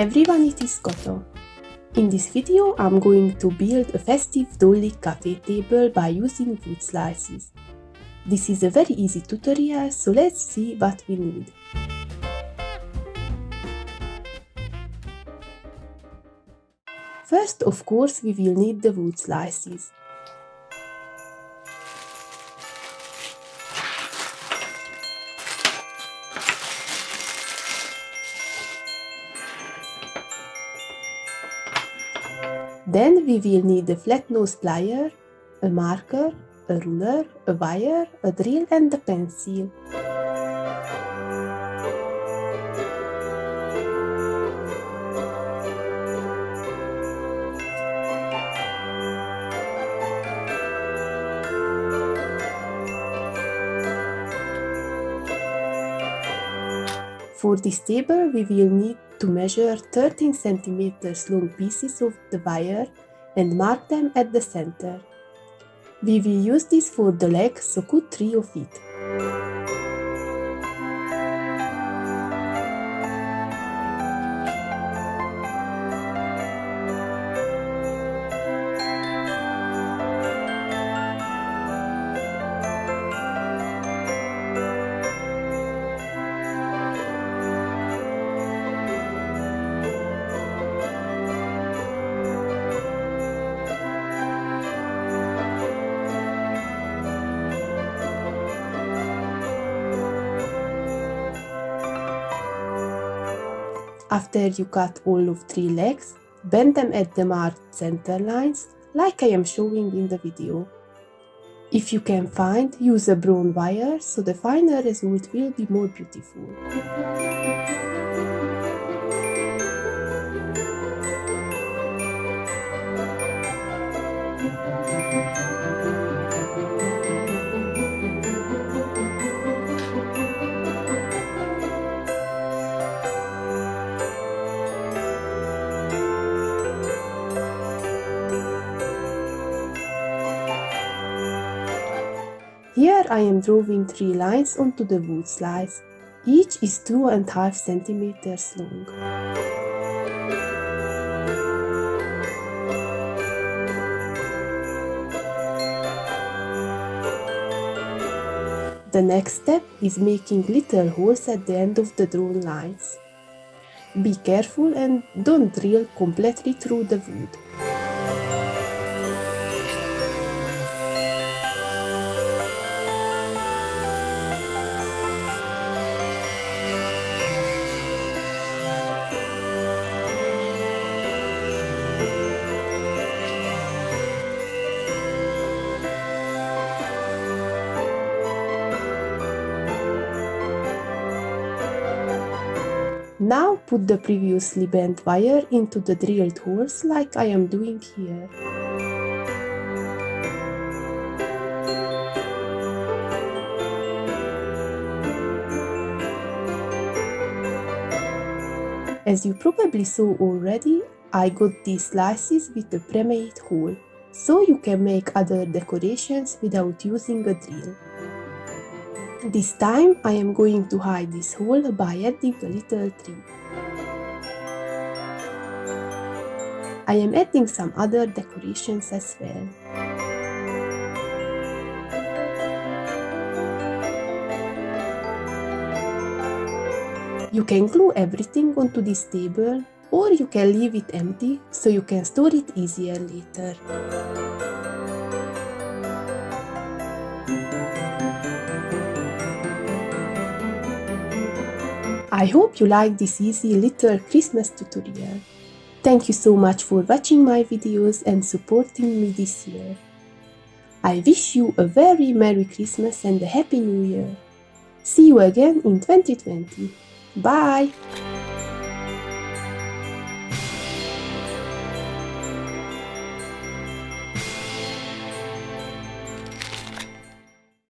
Everyone, it is Koto. In this video I'm going to build a festive dolly cafe table by using wood slices. This is a very easy tutorial, so let's see what we need. First, of course, we will need the wood slices. Then we will need a flat nose plier, a marker, a ruler, a wire, a drill and a pencil. For this table we will need to measure 13 cm long pieces of the wire and mark them at the center. We will use this for the leg, so cut 3 of it. After you cut all of three legs, bend them at the marked center lines, like I am showing in the video. If you can find, use a brown wire, so the final result will be more beautiful. Here I am drawing three lines onto the wood slice. Each is two and a half centimeters long. The next step is making little holes at the end of the drawn lines. Be careful and don't drill completely through the wood. Now put the previously bent wire into the drilled holes like I am doing here. As you probably saw already, I got these slices with a pre-made hole, so you can make other decorations without using a drill. This time I am going to hide this hole by adding a little tree. I am adding some other decorations as well. You can glue everything onto this table or you can leave it empty so you can store it easier later. I hope you like this easy little Christmas tutorial. Thank you so much for watching my videos and supporting me this year. I wish you a very Merry Christmas and a Happy New Year. See you again in 2020. Bye!